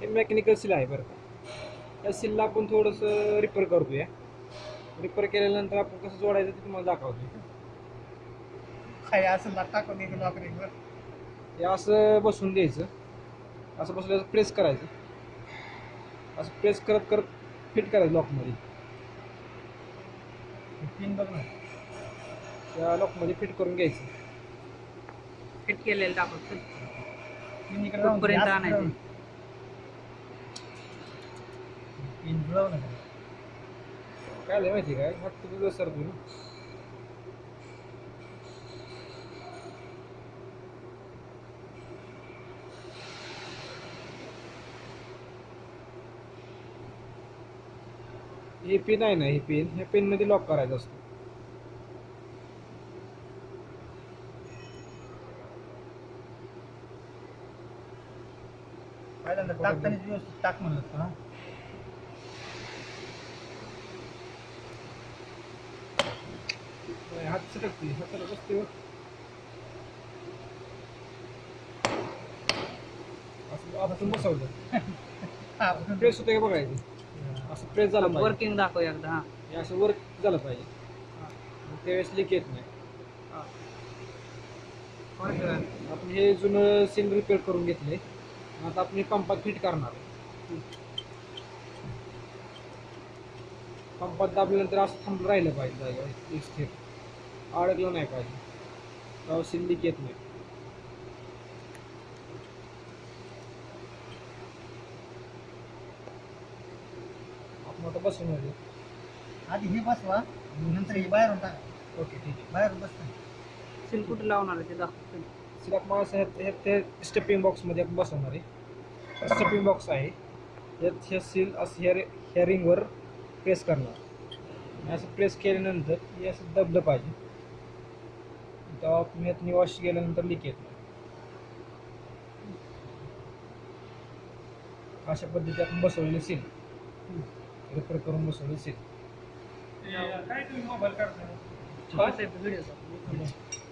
हे mechanical seal आहे बरं का. या सीलला आपण थोडंसं रिपेअर करतोय रिपेअर केल्यानंतर आपण कसं जोडायचं ते तुम्हाला दाखवतोय काय असं लाट नोकरीवर हे असं बसून द्यायचं. असं बसल्यावर प्रेस करायचं. असं प्रेस करत करत फिट करायचं लॉकमध्ये पिन बघ ना. त्या लॉकमध्ये फिट करून घ्यायचं. फिट केलेलं दाखवतो. असं आणायचं? मिळव ना काय लय माहिती काय? फक्त तुझं सर तू हे पिन आहे ना हे पिन ह्या पिनमध्ये लॉक करायचं असतं. पहिल्यांदा टाकताना व्यवस्थित टाक म्हणलं होतं, हा सटकते हाताला बसते असं आपण बसवलं हा, प्रेस होतं का बघायचं? असं प्रेस झालं वर्किंग दाखव एकदा हा. हे असं वर्क झालं पाहिजे. त्यावेळेस लीक येत नाही. आपण हे जुनं सील रिपेअर करून घेतले आता आपण पंपात फिट करणार पंपात दाबल्यानंतर असं थांबलं राहिलं पाहिजे एक स्थिर अडकलं नाही पाहिजे. तेव्हा सील लीक येत नाही. आपण आता बसून आले आधी हे बसवा नंतर हे बाहेरून टाका. ओके ठीक आहे. बाहेरून बसता. सील कुठे लावणार आहे ते दाखवतो. सिलाक मला असं हे- हे ते स्टेपिंग बॉक्समध्ये आपण बसवणार आहे. स्टेपिंग बॉक्स आहे. यात हे सील असं ह्या रे- ह्या रिंगवर प्रेस करणार. आणि असं प्रेस केल्यानंतर हे असं दबलं पाहिजे. तेव्हा आपण यात निवाश गेल्यानंतर लीक येत नाही अशा पद्धतीने आपण बसवलेले सील रिपेअर करून बसवलेले सील काय तुम्ही मोबाईल काढता व्हिडिओ